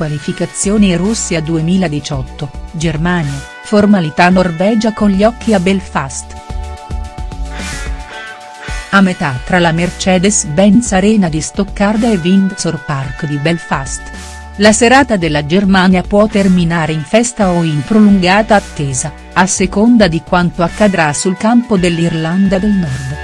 Qualificazioni Russia 2018, Germania, formalità Norvegia con gli occhi a Belfast. A metà tra la Mercedes-Benz Arena di Stoccarda e Windsor Park di Belfast. La serata della Germania può terminare in festa o in prolungata attesa, a seconda di quanto accadrà sul campo dell'Irlanda del Nord.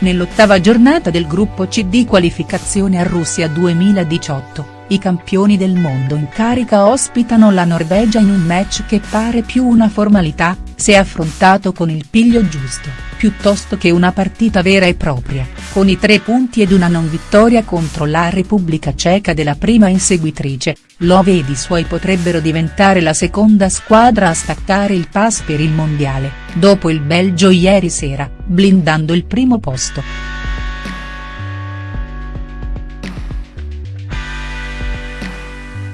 Nell'ottava giornata del gruppo C di qualificazione a Russia 2018, i campioni del mondo in carica ospitano la Norvegia in un match che pare più una formalità, se affrontato con il piglio giusto, piuttosto che una partita vera e propria, con i tre punti ed una non vittoria contro la Repubblica Ceca della prima inseguitrice, Love ed i suoi potrebbero diventare la seconda squadra a staccare il pass per il mondiale, dopo il Belgio ieri sera, blindando il primo posto.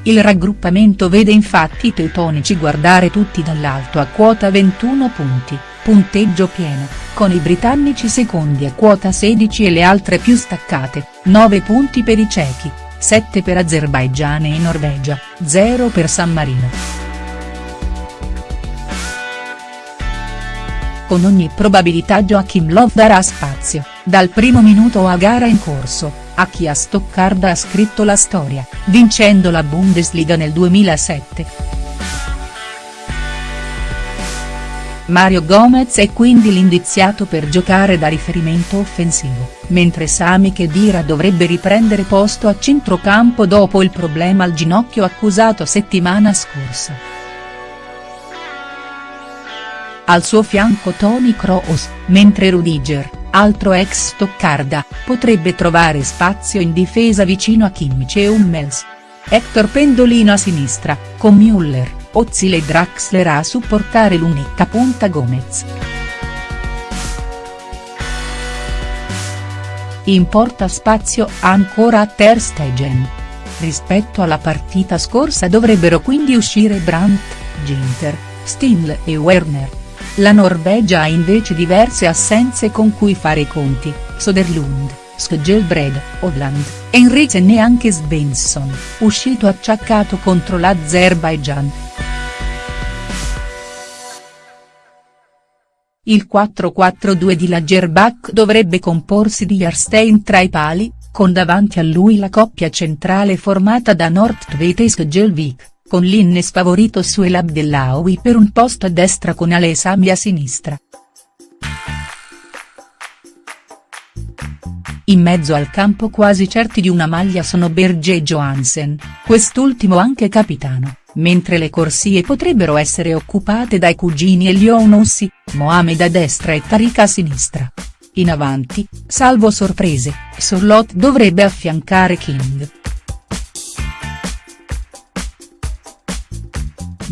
Il raggruppamento vede infatti i teutonici guardare tutti dall'alto a quota 21 punti, punteggio pieno, con i britannici secondi a quota 16 e le altre più staccate, 9 punti per i cechi, 7 per Azerbaigian e Norvegia, 0 per San Marino. Con ogni probabilità Joachim Love darà spazio, dal primo minuto a gara in corso, a chi a Stoccarda ha scritto la storia, vincendo la Bundesliga nel 2007. Mario Gomez è quindi l'indiziato per giocare da riferimento offensivo, mentre Sami Khedira dovrebbe riprendere posto a centrocampo dopo il problema al ginocchio accusato settimana scorsa. Al suo fianco Tony Kroos, mentre Rudiger, altro ex Stoccarda, potrebbe trovare spazio in difesa vicino a Kimmich e Hummels. Hector Pendolino a sinistra, con Müller. Ozil e Draxler a supportare l'unica punta Gomez. Importa spazio ancora a Ter Stegen. Rispetto alla partita scorsa dovrebbero quindi uscire Brandt, Ginter, Stindl e Werner. La Norvegia ha invece diverse assenze con cui fare i conti, Soderlund, Skjelbred, Odland, Henriksen e anche Svensson, uscito acciaccato contro l'Azerbaijan. Il 4-4-2 di Lagerbach dovrebbe comporsi di Jarstein tra i pali, con davanti a lui la coppia centrale formata da Nordtveit e Skjelvik, con Linnes favorito su El Abdellaoui per un posto a destra con Alesami a sinistra. In mezzo al campo quasi certi di una maglia sono Berge e Johansen, quest'ultimo anche capitano mentre le corsie potrebbero essere occupate dai cugini Elionossi, Mohamed a destra e Tariq a sinistra. In avanti, salvo sorprese, Sorlot dovrebbe affiancare King.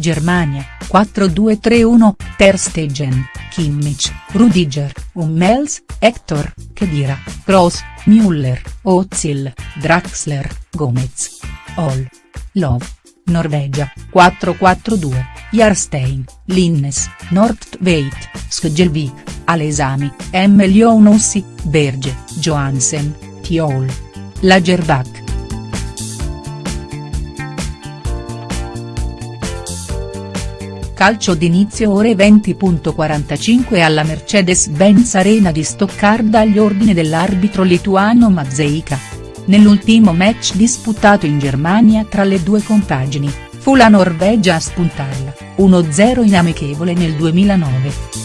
Germania, 4-2-3-1, Ter Stegen, Kimmich, Rudiger, Hummels, Hector, Kedira, Kroos, Müller, Ozil, Draxler, Gomez. All. Love. Norvegia, 4-4-2, Jarstein, Linnes, Nordtveit, Skjelvik, Alesami, M. Lionossi, Berge, Johansen, Tiol. Lagerbach. Calcio d'inizio ore 20.45 alla Mercedes-Benz Arena di Stoccarda agli ordini dell'arbitro lituano Mazzeika. Nell'ultimo match disputato in Germania tra le due compagini, fu la Norvegia a spuntarla, 1-0 in amichevole nel 2009.